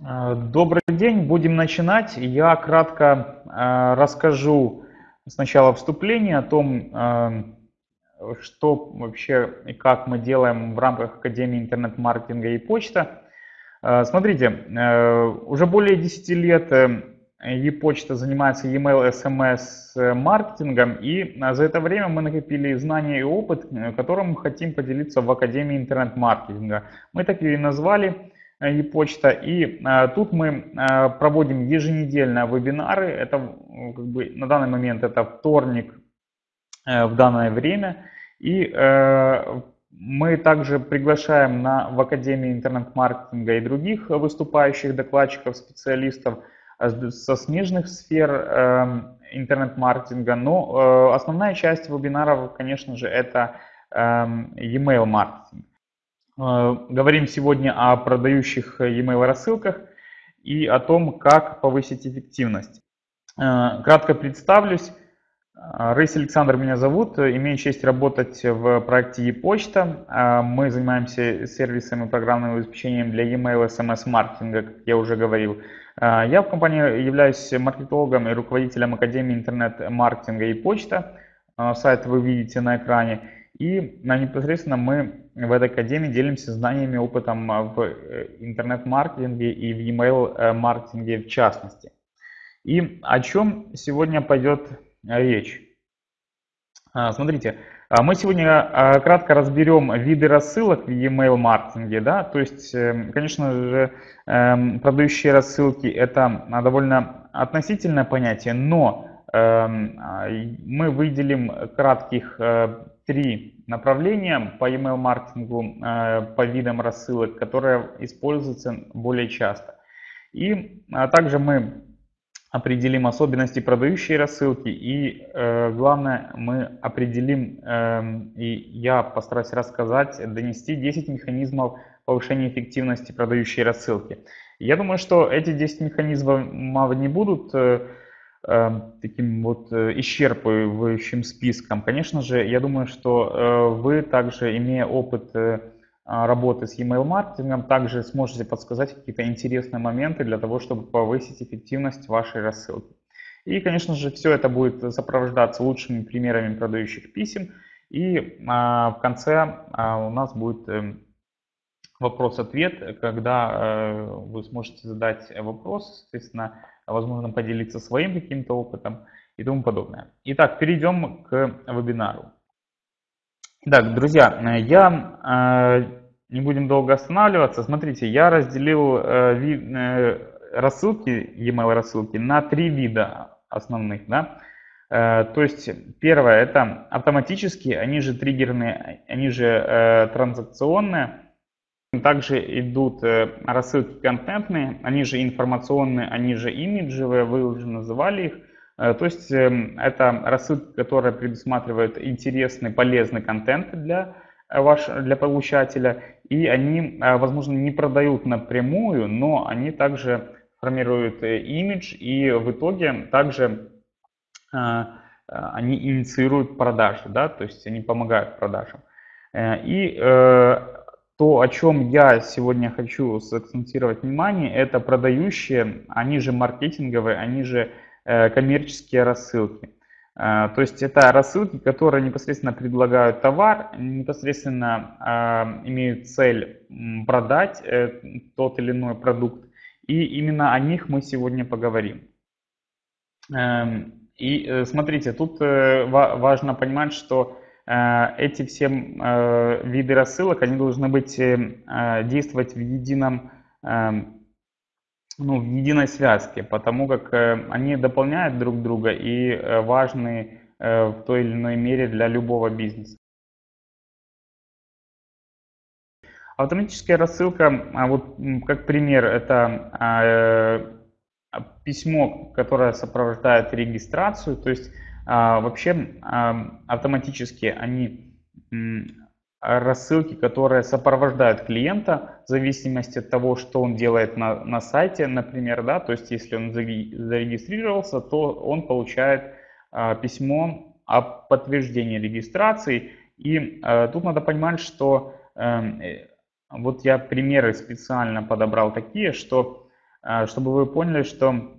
Э, добрый день, будем начинать. Я кратко э, расскажу сначала вступление о том, э, что вообще и как мы делаем в рамках Академии интернет-маркетинга и почта. Смотрите, уже более 10 лет e-почта занимается e-mail, SMS маркетингом, и за это время мы накопили знания и опыт, которым хотим поделиться в Академии интернет-маркетинга. Мы так и назвали e-почта. И а, тут мы а, проводим еженедельно вебинары. Это как бы, на данный момент это вторник э, в данное время. И э, мы также приглашаем на, в Академии интернет-маркетинга и других выступающих докладчиков, специалистов со смежных сфер э, интернет-маркетинга. Но основная часть вебинаров, конечно же, это e-mail маркетинг. Э, говорим сегодня о продающих e-mail рассылках и о том, как повысить эффективность. Э, кратко представлюсь. Э, Рейс Александр меня зовут. Имею честь работать в проекте e-почта. Мы занимаемся сервисами и программным обеспечением для e-mail SMS-маркетинга, как я уже говорил. Я в компании являюсь маркетологом и руководителем Академии интернет-маркетинга и почта. Сайт вы видите на экране. И непосредственно мы в этой академии делимся знаниями, опытом в э, интернет-маркетинге и в email-маркетинге в частности. И о чем сегодня пойдет речь? А, смотрите, а, мы сегодня а, кратко разберем виды рассылок в e-mail маркетинге. Да? То есть, эм, конечно же, эм, продающие рассылки это довольно относительное понятие, но эм, мы выделим кратких э, три направления по email маркетингу, э, по видам рассылок, которые используются более часто. И а, также мы определим особенности продающей рассылки и э, главное мы определим э, и я постараюсь рассказать, донести 10 механизмов повышения эффективности продающей рассылки. Я думаю, что эти 10 механизмов не будут Эм, таким вот э, исчерпывающим списком. Конечно же, я думаю, что э, вы также, имея опыт э, работы с email маркетингом, также сможете подсказать какие-то интересные моменты для того, чтобы повысить эффективность вашей рассылки. И, конечно же, все это будет сопровождаться лучшими примерами продающих писем. И а, в конце а, у нас будет эм, вопрос-ответ, когда вы сможете задать вопрос, соответственно, возможно, поделиться своим каким-то опытом и тому подобное. Итак, перейдем к вебинару. Итак, друзья, я э, не будем долго останавливаться. Смотрите, я разделил э, э, рассылки, e-mail рассылки на три вида основных. Да? То есть первое это автоматические, они же триггерные, они же транзакционные. Также идут э, рассылки контентные, они же информационные, они же имиджевые, вы уже называли их. Э, то есть эм, это рассылки, которые предусматривают интересный, полезный контент для, э, ваш, для получателя. И они, возможно, не продают напрямую, но они также формируют имидж и в итоге также они инициируют продажи, да, то есть они помогают продажам. И то, о чем я сегодня хочу сакцентировать внимание, это продающие, они же маркетинговые, они же э, коммерческие рассылки. Э, то есть это рассылки, которые непосредственно предлагают товар, непосредственно э, имеют цель продать тот или иной продукт. И именно о них мы сегодня поговорим. Эм, и смотрите, тут важно понимать, что эти все э, виды рассылок, они должны быть, э, действовать в едином, ну, в единой связке, потому как они дополняют друг друга и важны в той или иной мере для любого бизнеса. Автоматическая рассылка, а вот как пример, это письмо, которое сопровождает регистрацию, то есть вообще автоматически они рассылки, которые сопровождают клиента в зависимости от того, что он делает на, на сайте, например, да, то есть если он зарегистрировался, то он получает а, письмо о подтверждении регистрации. И а, тут надо понимать, что эм, э, вот я примеры специально подобрал такие, что чтобы вы поняли, что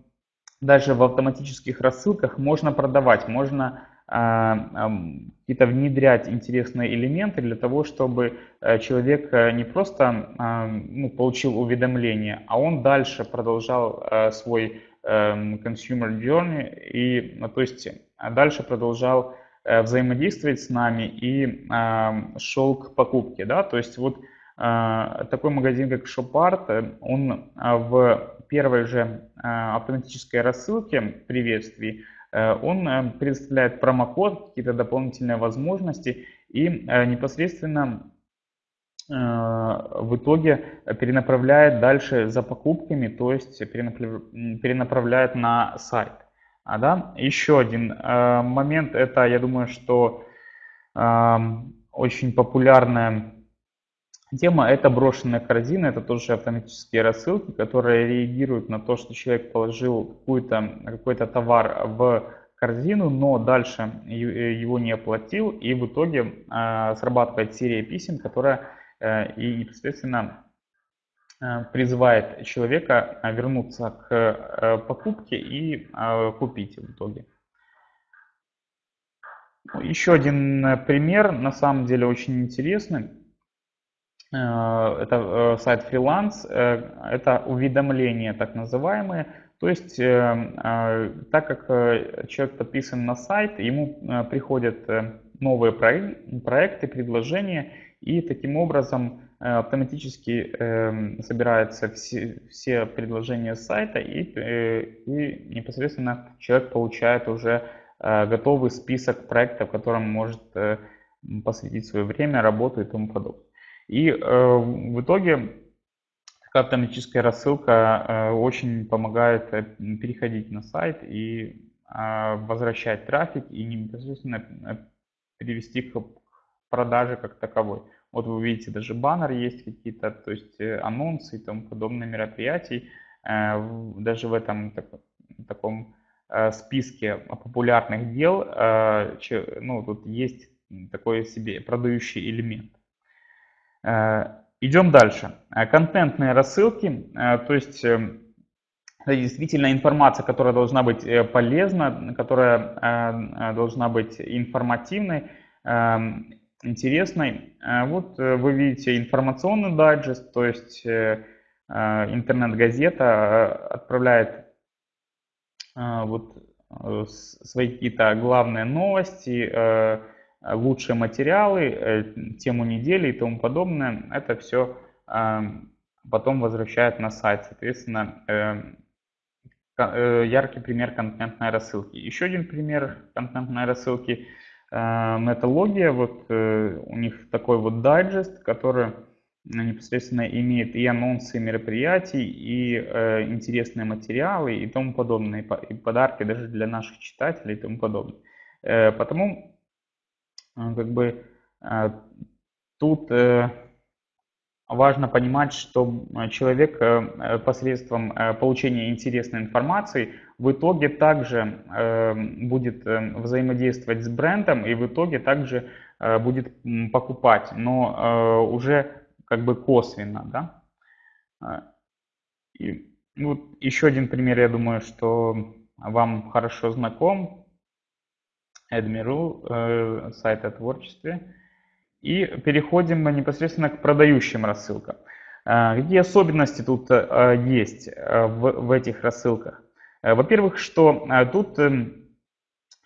даже в автоматических рассылках можно продавать, можно какие-то внедрять интересные элементы для того, чтобы человек не просто ну, получил уведомление, а он дальше продолжал свой consumer journey и, ну, то есть дальше продолжал Э, взаимодействовать с нами и шел к покупке. Да? То есть вот э, такой магазин, как Shopart, э, он в первой же автоматической рассылке приветствий, он предоставляет промокод, какие-то дополнительные возможности и непосредственно в итоге перенаправляет дальше за покупками, то есть перенаправляет на сайт. А, да? Еще один э, момент, это, я думаю, что э, очень популярная тема, это брошенная корзина, это тоже автоматические рассылки, которые реагируют на то, что человек положил какой-то товар в корзину, но дальше его не оплатил, и в итоге э, срабатывает серия писем, которая э, и непосредственно Э, призывает человека э, вернуться к э, покупке и купить в итоге. Еще один пример, на самом деле очень интересный. Это сайт фриланс, это уведомления так называемые. То есть, так как человек подписан на сайт, ему приходят новые проекты, предложения, и таким образом Э, автоматически э, собираются все, предложения сайта и, э, и непосредственно человек получает уже э, готовый список проектов, которым может э, посвятить свое время, работу и тому подобное. И э, в итоге автоматическая рассылка э, очень помогает э, переходить на сайт и возвращать трафик и непосредственно перевести к продаже как таковой. Вот вы видите, даже баннер есть какие-то, то есть анонсы и тому подобные мероприятий. Даже в этом таком э, списке популярных дел, ну, тут есть такой себе продающий элемент. Идем дальше. Контентные рассылки, то есть это действительно информация, которая должна быть полезна, которая должна быть информативной эм, интересной. Э, вот э, вы видите информационный дайджест, то есть э, интернет-газета отправляет вот свои какие-то главные новости, лучшие материалы, тему недели и тому подобное. Это все потом возвращает на сайт. Соответственно, яркий пример контентной рассылки. Еще один пример контентной рассылки – Металогия, вот э, у них такой вот дайджест, который непосредственно имеет и анонсы мероприятий, и э, интересные материалы и тому подобное, и подарки даже для наших читателей и тому подобное. Э, потому как бы тут важно понимать, что человек посредством получения интересной информации в итоге также э, будет э, взаимодействовать с брендом и в итоге также э, будет покупать, но уже как бы косвенно, да. И вот еще один пример, я думаю, что вам хорошо знаком. Admiral, сайт о творчестве. И переходим непосредственно к продающим рассылкам. Какие особенности тут есть в, этих рассылках? Э, во-первых, что э, тут эм,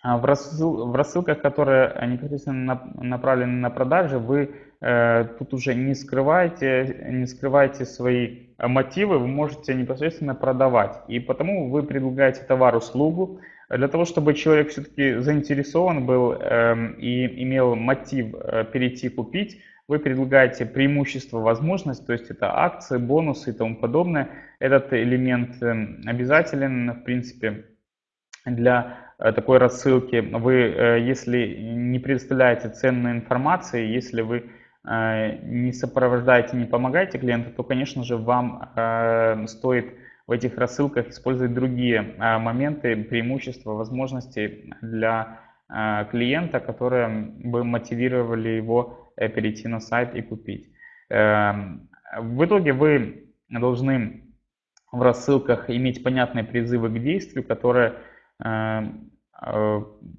а, в, рассыл, в рассылках, которые непосредственно направлены на продажи, вы э, тут уже не скрываете, не скрываете свои мотивы, вы можете непосредственно продавать. И потому вы предлагаете товар-услугу для того, чтобы человек все-таки заинтересован был э, и имел мотив э, перейти купить вы предлагаете преимущество, возможность, то есть это акции, бонусы и тому подобное. Этот элемент эм, обязателен, в принципе, для э, такой рассылки. Вы, э, если не предоставляете ценной информации, если вы не сопровождаете, не помогаете клиенту, то, конечно же, вам стоит в этих рассылках использовать другие моменты, преимущества, возможности для клиента, которые бы мотивировали его Э, перейти на сайт и купить. Эм, в итоге вы должны в рассылках иметь понятные призывы к действию, которые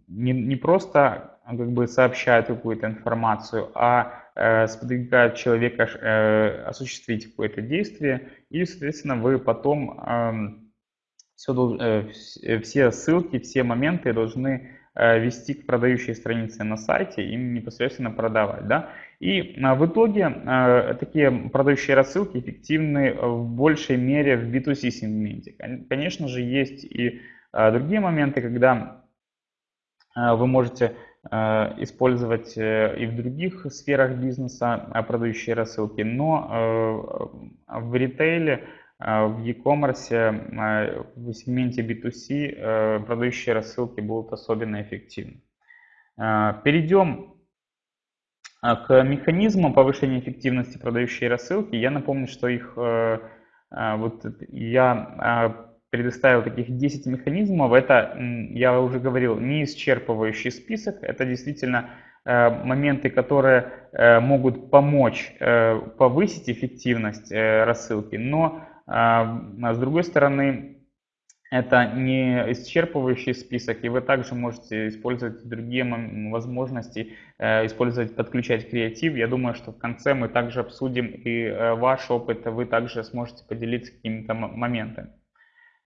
не, не просто как бы сообщают какую-то информацию, а сподвигают человека осуществить какое-то действие, и, соответственно, вы потом эм, все, все ссылки, все моменты должны Э, вести к продающей странице на сайте и непосредственно продавать. Да? И в итоге э, такие продающие рассылки эффективны в большей мере в B2C сегменте. Конечно же, есть и другие моменты, когда вы можете использовать э, и в других сферах бизнеса продающие рассылки, но в ритейле в e-commerce, в сегменте B2C э, продающие рассылки будут особенно эффективны. Перейдем к механизмам повышения эффективности продающей рассылки. Я напомню, что их э, вот я предоставил таких 10 механизмов. Это, я уже говорил, не исчерпывающий список. Это действительно э, моменты, которые могут помочь повысить эффективность рассылки, но а, с другой стороны, это не исчерпывающий список, и вы также можете использовать другие возможности, э, использовать, подключать креатив. Я думаю, что в конце мы также обсудим и э, ваш опыт, вы также сможете поделиться какими-то моментами.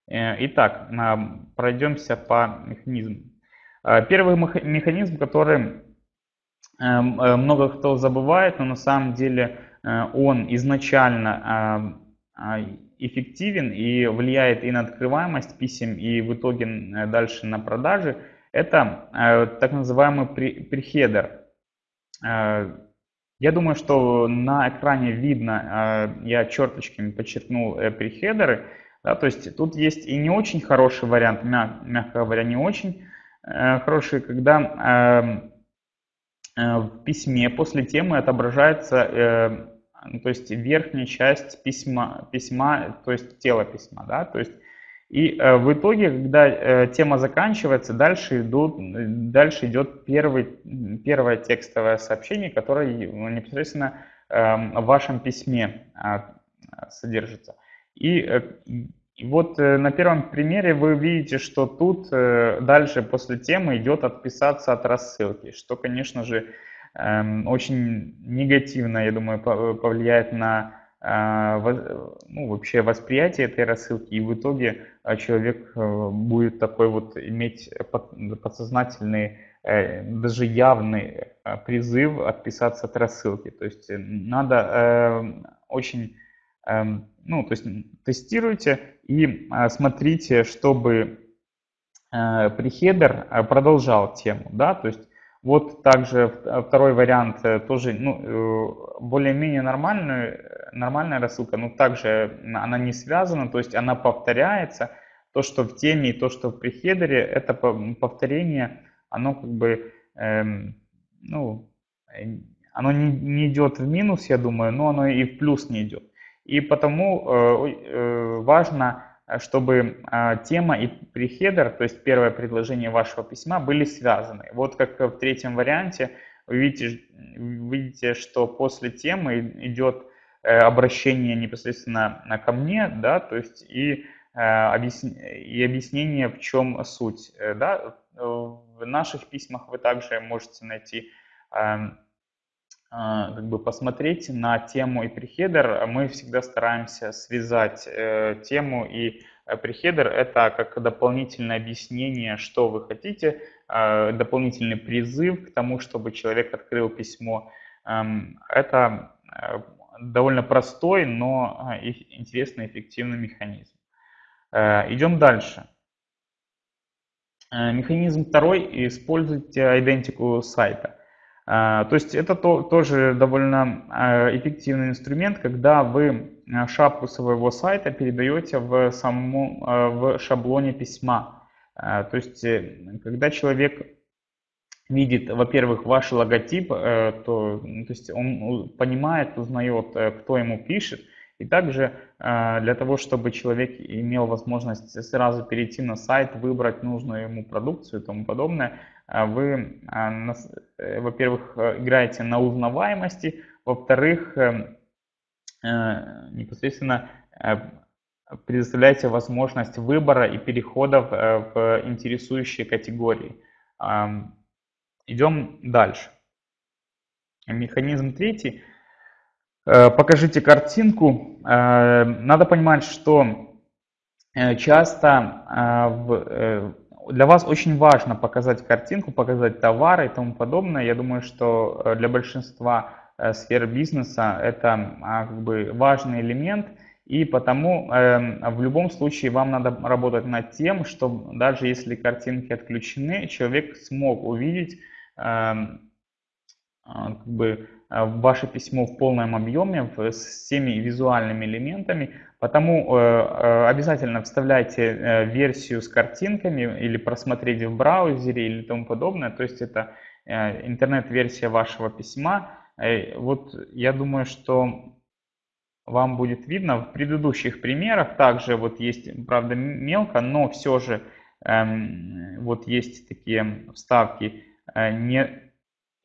Э, итак, пройдемся по механизму. Первый механизм, который много кто забывает, но на самом деле он изначально эффективен и влияет и на открываемость писем, и в итоге э, дальше на продажи, это э, так называемый прихедер. Э, я думаю, что на экране видно, я черточками подчеркнул прихедеры. Да, то есть тут есть и не очень хороший вариант, мягко говоря, не очень хороший, когда в письме после темы отображается ну, то есть верхняя часть письма, письма, то есть тело письма, да, то есть и э, в итоге, когда э, тема заканчивается, дальше, идут, дальше идет первый, первое текстовое сообщение, которое ну, непосредственно э, в вашем письме э, содержится. И, э, и вот э, на первом примере вы видите, что тут э, дальше после темы идет отписаться от рассылки, что, конечно же, Эм, очень негативно, я думаю, повлияет на ну, вообще восприятие этой рассылки, и в итоге человек будет такой вот иметь подсознательный, даже явный призыв отписаться от рассылки. То есть надо очень, ну, то есть тестируйте и а, смотрите, чтобы прихедер продолжал тему, да, то есть вот также э, второй вариант э, тоже ну, э, более-менее нормальная, нормальная рассылка, но также она не связана, то есть она повторяется. То, что в теме и то, что в прихедере, это повторение, оно как бы, эм, ну, оно не, не идет в минус, я думаю, но оно и в плюс не идет. И потому э, э, важно Э, чтобы тема и прихедер, то есть первое предложение вашего письма, были связаны. Вот как в третьем варианте вы видите, видите что после темы идет обращение непосредственно ко мне, да, то есть и, и объяснение, в чем суть. Да. В наших письмах вы также можете найти эм, как бы посмотреть на тему и прихедер, мы всегда стараемся связать э, тему и э, прихедер. Это как дополнительное объяснение, что вы хотите, э, дополнительный призыв к тому, чтобы человек открыл письмо. Эм, это э, довольно простой, но э, интересный, эффективный механизм. Э, идем дальше. Механизм второй. Используйте идентику сайта. А, то есть это то, тоже довольно а, эффективный инструмент, когда вы а, шапку своего сайта передаете в, саму, в шаблоне письма. То есть э, когда человек видит, во-первых, ваш логотип, э, то, ну, то есть он понимает, узнает, э, кто ему пишет, и также для того, чтобы человек имел возможность сразу перейти на сайт, выбрать нужную ему продукцию и тому подобное, вы, а, э, во-первых, э, играете на узнаваемости, во-вторых, э, непосредственно предоставляете возможность выбора и переходов в интересующие категории. Идем дальше. Механизм третий. Покажите картинку. Надо понимать, что часто для вас очень важно показать картинку, показать товары и тому подобное. Я думаю, что э, для большинства э, сфер бизнеса это а, как бы важный элемент. И потому э, в любом случае вам надо работать над тем, чтобы даже если картинки отключены, человек смог увидеть эм, а, как бы, ваше письмо в полном объеме с всеми визуальными элементами, Потому э, э, обязательно вставляйте э, версию с картинками или просмотрите в браузере или тому подобное. То есть это интернет-версия вашего письма. Вот я думаю, что вам будет видно в предыдущих примерах. Также вот есть, правда, мелко, но все же эм, вот есть такие вставки. Не,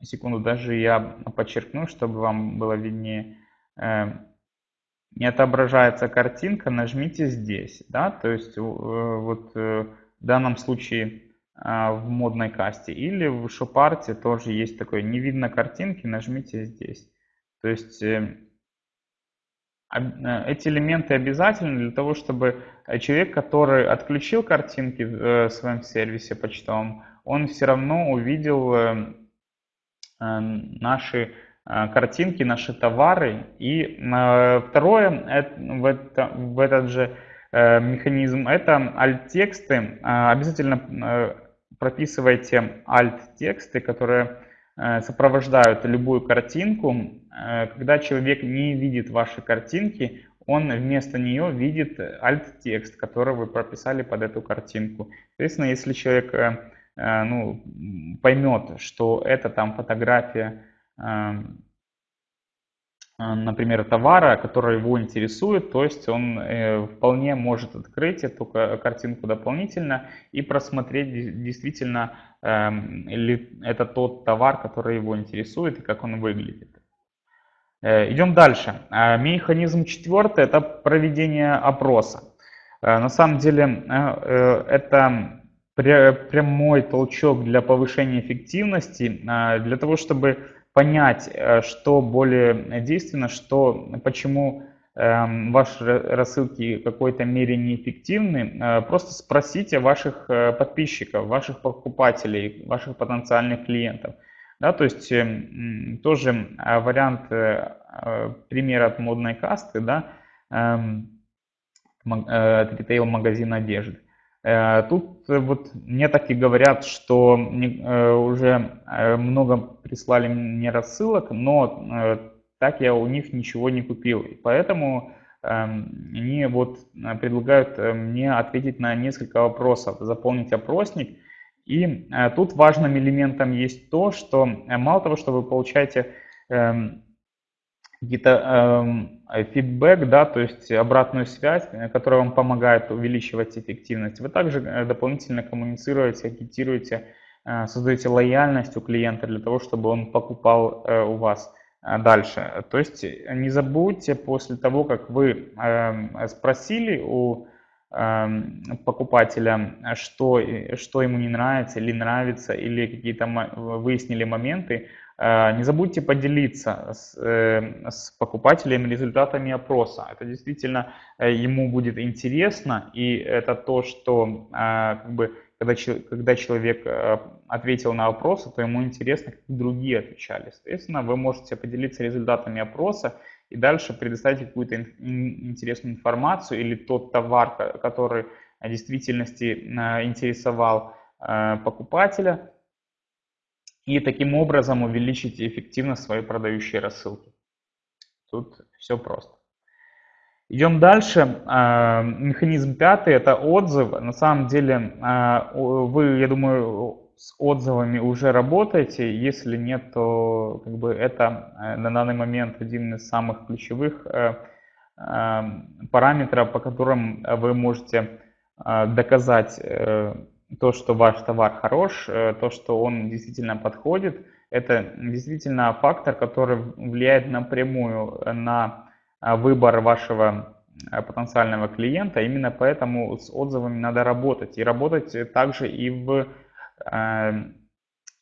секунду, даже я подчеркну, чтобы вам было виднее эм, не отображается картинка, нажмите здесь. Да? То есть э, вот э, в данном случае а, в модной касте. Или в шопарте тоже есть такое, не видно картинки, нажмите здесь. То есть э, эти элементы обязательны для того, чтобы человек, который отключил картинки в своем сервисе почтовом, он все равно увидел наши Э, картинки, наши товары. И э, второе, в, это, в этот же э, механизм, это alt-тексты. Обязательно прописывайте alt-тексты, которые сопровождают любую картинку. Когда человек не видит ваши картинки, он вместо нее видит alt-текст, который вы прописали под эту картинку. Соответственно, если человек ну, поймет, что это там фотография Эм, э, например, товара, который его интересует, то есть он э, вполне может открыть эту картинку дополнительно и просмотреть действительно эм, ли это тот товар, который его интересует и как он выглядит. Э, идем дальше. Механизм четвертый – это проведение опроса. На самом деле это прямой толчок для повышения эффективности, для того, чтобы понять, э, что более действенно, что, почему эм, ваши рассылки в какой-то мере неэффективны, э, просто спросите ваших э, подписчиков, ваших покупателей, ваших потенциальных клиентов. Да, то есть эм, тоже вариант примера от модной касты, да, эм, от ритейл-магазина одежды. Э, тут э, вот мне так и говорят, что э, уже много прислали мне рассылок, но так я у них ничего не купил. И поэтому эм, они вот предлагают мне ответить на несколько вопросов, заполнить опросник. И тут важным элементом есть то, что мало того, что вы получаете эм, какие-то э, фидбэк, да, то есть обратную связь, э, которая вам помогает увеличивать эффективность. Вы также э, дополнительно коммуницируете, агитируете, э, создаете лояльность у клиента для того, чтобы он покупал у вас дальше. То есть не забудьте после того, как вы э, спросили у покупателя, что, что ему не нравится или нравится, или какие-то выяснили моменты, не забудьте поделиться с, э, с покупателем результатами опроса. Это действительно э, ему будет интересно, и это то, что как бы, когда, когда человек ответил на опросы, то ему интересно, как другие отвечали. Соответственно, вы можете поделиться результатами опроса и дальше предоставить какую-то интересную информацию или тот товар, который в действительности интересовал покупателя, и таким образом увеличите эффективность своей продающей рассылки. Тут все просто. Идем дальше. А, механизм пятый – это отзыв. На самом деле а, вы, я думаю, с отзывами уже работаете. Если нет, то как бы это э, на данный момент один из самых ключевых э, э, параметров, по которым вы можете доказать то, что ваш товар хорош, э, то, что он действительно подходит, это действительно фактор, который влияет напрямую на а, выбор вашего потенциального клиента. Именно поэтому с отзывами надо работать. И работать также и в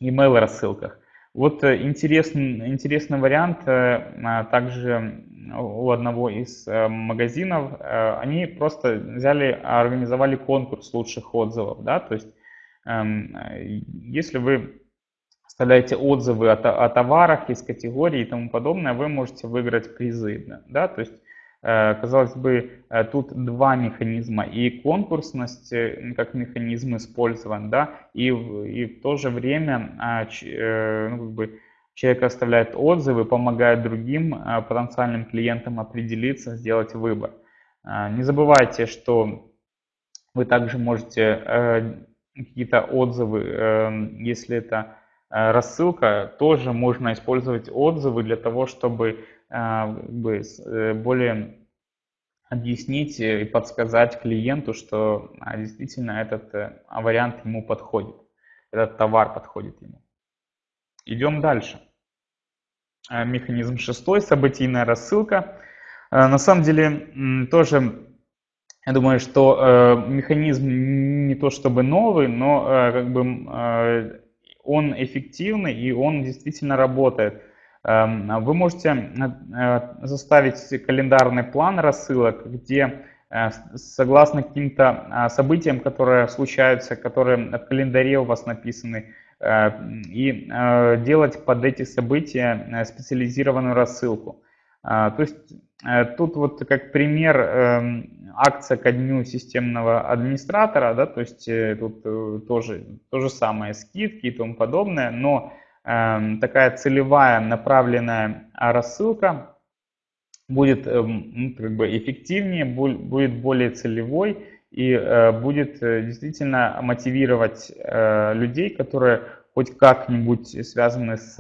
email рассылках. Вот интересный, интересный вариант также у одного из магазинов. Они просто взяли, организовали конкурс лучших отзывов. Да? То есть эм, если вы оставляете отзывы о, о товарах из категории и тому подобное, вы можете выиграть призы. Да? То есть, э, казалось бы, э, тут два механизма. И конкурсность э, как механизм использован, да, и, и в то же время а, ну, как бы, человек оставляет отзывы, помогает другим потенциальным клиентам определиться, сделать выбор. Не забывайте, что вы также можете какие-то отзывы, если это Э, рассылка, тоже можно использовать отзывы для того, чтобы э, э, более объяснить и подсказать клиенту, что а, действительно этот вариант ему подходит, этот товар подходит ему. Идем дальше. Механизм шестой, событийная рассылка. На самом деле тоже я думаю, что механизм не то чтобы новый, но как бы он эффективный и он действительно работает. Эм, вы можете э, заставить календарный план рассылок, где э, согласно каким-то э, событиям, которые случаются, которые в календаре у вас написаны, и делать под эти события специализированную рассылку. То есть тут вот как пример эм, акция ко дню системного администратора, да, то есть э, тут э, тоже то же самое, скидки и тому подобное, но э, такая целевая направленная рассылка будет э, как бы эффективнее, будет более целевой и э, будет э, действительно мотивировать э, людей, которые хоть как-нибудь связаны с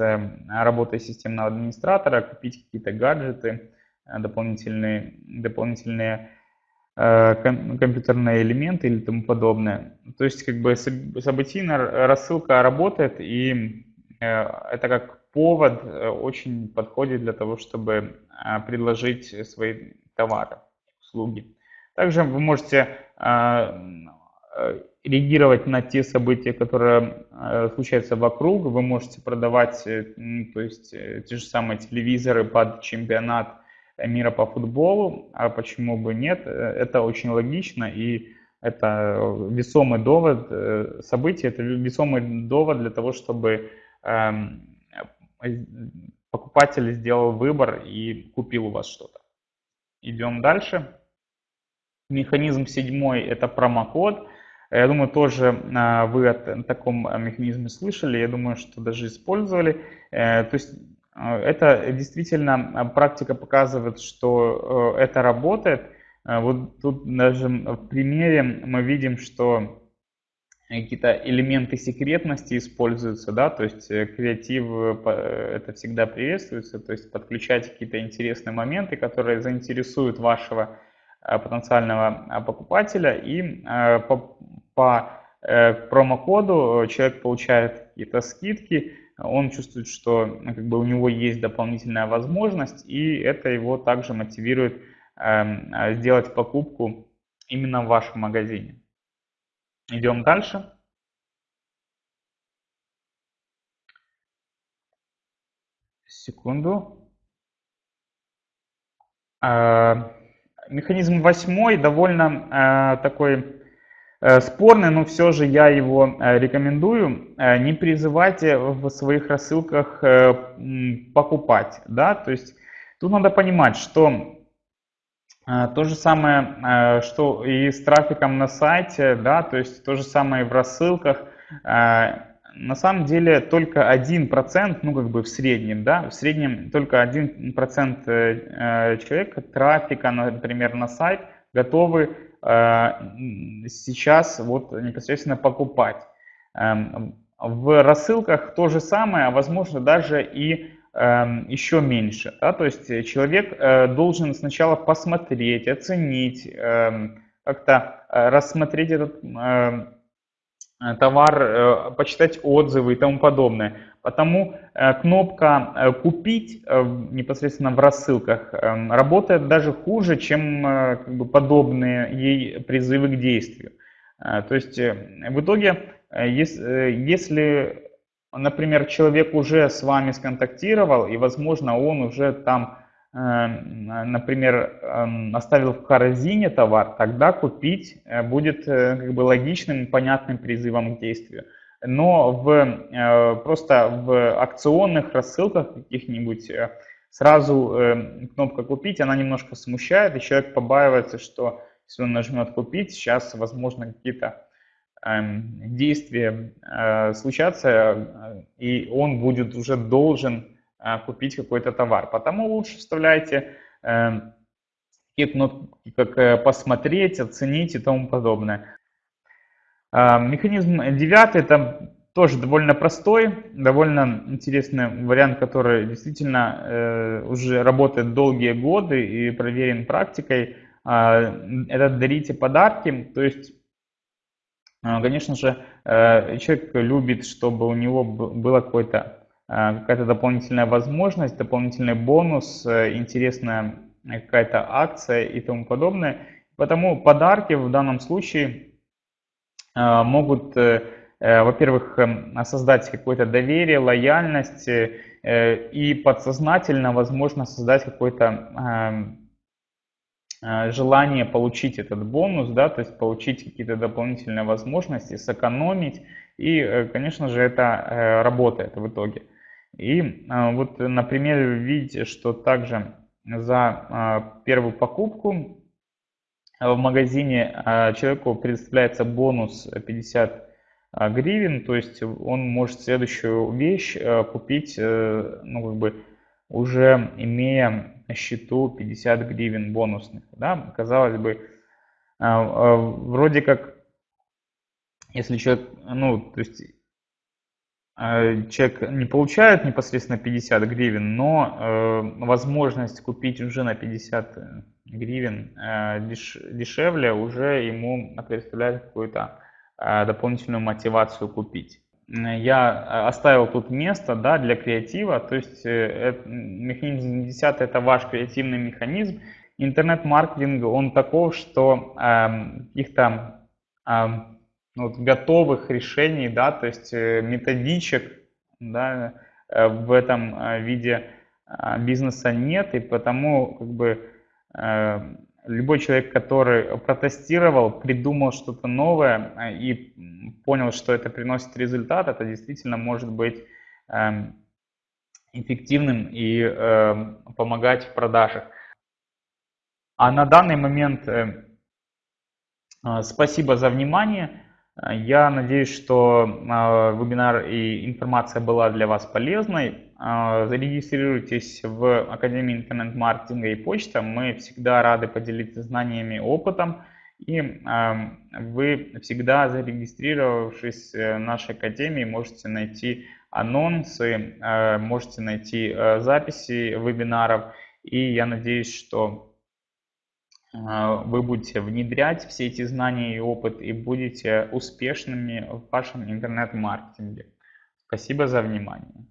работой системного администратора, купить какие-то гаджеты, дополнительные, дополнительные компьютерные элементы или тому подобное. То есть как бы событийная рассылка работает, и это как повод э, очень подходит для того, чтобы предложить свои товары, услуги. Также вы можете реагировать на те события, которые случаются вокруг. Вы можете продавать то есть, те же самые телевизоры под чемпионат мира по футболу, а почему бы нет? Это очень логично и это весомый довод, э, событие, это весомый довод для того, чтобы покупатель сделал выбор и купил у вас что-то. Идем дальше. Механизм седьмой – это промокод. Я думаю, тоже э, вы о таком механизме слышали, я думаю, что даже использовали. Э, то есть это действительно практика показывает, что э, это работает. Вот тут даже в примере мы видим, что какие-то элементы секретности используются, да, то есть э, креатив э, это всегда приветствуется, то есть подключать какие-то интересные моменты, которые заинтересуют вашего потенциального покупателя и по, по промокоду человек получает какие-то скидки, он чувствует, что ну, как бы у него есть дополнительная возможность, и это его также мотивирует э, сделать покупку именно в вашем магазине. Идем дальше. Секунду. Э, механизм восьмой довольно э, такой Э, спорный, но все же я его э, рекомендую. Э, не призывайте в своих рассылках покупать. Да? То есть тут надо понимать, что то же самое, что и с трафиком на сайте, да, то есть то же самое и в рассылках. На самом деле только 1%, ну как бы в среднем, да, в среднем только 1% человек трафика, например, на сайт готовы Э, сейчас вот непосредственно покупать. Эм, в рассылках то же самое, а возможно даже и еще меньше. Да? То есть человек э, должен сначала посмотреть, оценить, эм, как-то э, рассмотреть этот Э, товар, э, почитать отзывы и тому подобное. Потому э, кнопка «Купить» непосредственно в рассылках работает даже хуже, чем как бы, подобные ей призывы к действию. То есть в итоге, если, например, человек уже с вами сконтактировал, и, возможно, он уже там например, эм, оставил в корзине товар, тогда купить э, будет э, как бы логичным понятным призывом к действию. Но в, э, просто в акционных рассылках каких-нибудь сразу кнопка «Купить», она немножко смущает, и человек побаивается, что если он нажмет «Купить», сейчас, возможно, какие-то действия случатся, и он будет уже должен а, купить какой-то товар. Потому лучше вставляйте эм, такие кнопки, как э, посмотреть, оценить и тому подобное. А, механизм девятый, это тоже довольно простой, довольно интересный вариант, который действительно э, уже работает долгие годы и проверен практикой. Это дарите подарки, то есть Конечно же, э, человек любит, чтобы у него какое-то Э, какая-то дополнительная возможность, дополнительный бонус, э, интересная какая-то акция и тому подобное. Потому подарки в данном случае могут, во-первых, создать какое-то доверие, лояльность и подсознательно, возможно, создать какое-то желание получить этот бонус, да, то есть получить какие-то дополнительные возможности, сэкономить. И, конечно же, это работает в итоге. И вот на примере вы видите, что также за первую покупку в магазине человеку предоставляется бонус 50 гривен, то есть он может следующую вещь купить, э, ну, как бы уже имея на счету 50 гривен бонусных. Да? Казалось бы, вроде как, если человек, ну, то есть Э, человек не получает непосредственно 50 гривен, но э, возможность купить уже на 50 гривен э, деш, дешевле уже ему представляет какую-то э, дополнительную мотивацию купить. Я оставил тут место да, для креатива, то есть э, механизм 10 это ваш креативный механизм. Интернет-маркетинг, он таков, что э, каких-то э, ну, вот, готовых решений, да, то есть э, методичек да, э, в этом э, виде бизнеса нет, и потому как бы любой человек, который протестировал, придумал что-то новое и понял, что это приносит результат, это действительно может быть эм, эффективным и эм, помогать в продажах. А на данный момент спасибо за внимание. Я надеюсь, что а, вебинар и информация была для вас полезной. А, зарегистрируйтесь в Академии интернет-маркетинга и почта. Мы всегда рады поделиться знаниями и опытом. И а, вы всегда зарегистрировавшись в нашей Академии можете найти анонсы, можете найти записи вебинаров. И я надеюсь, что вы будете внедрять все эти знания и опыт и будете успешными в вашем интернет-маркетинге. Спасибо за внимание.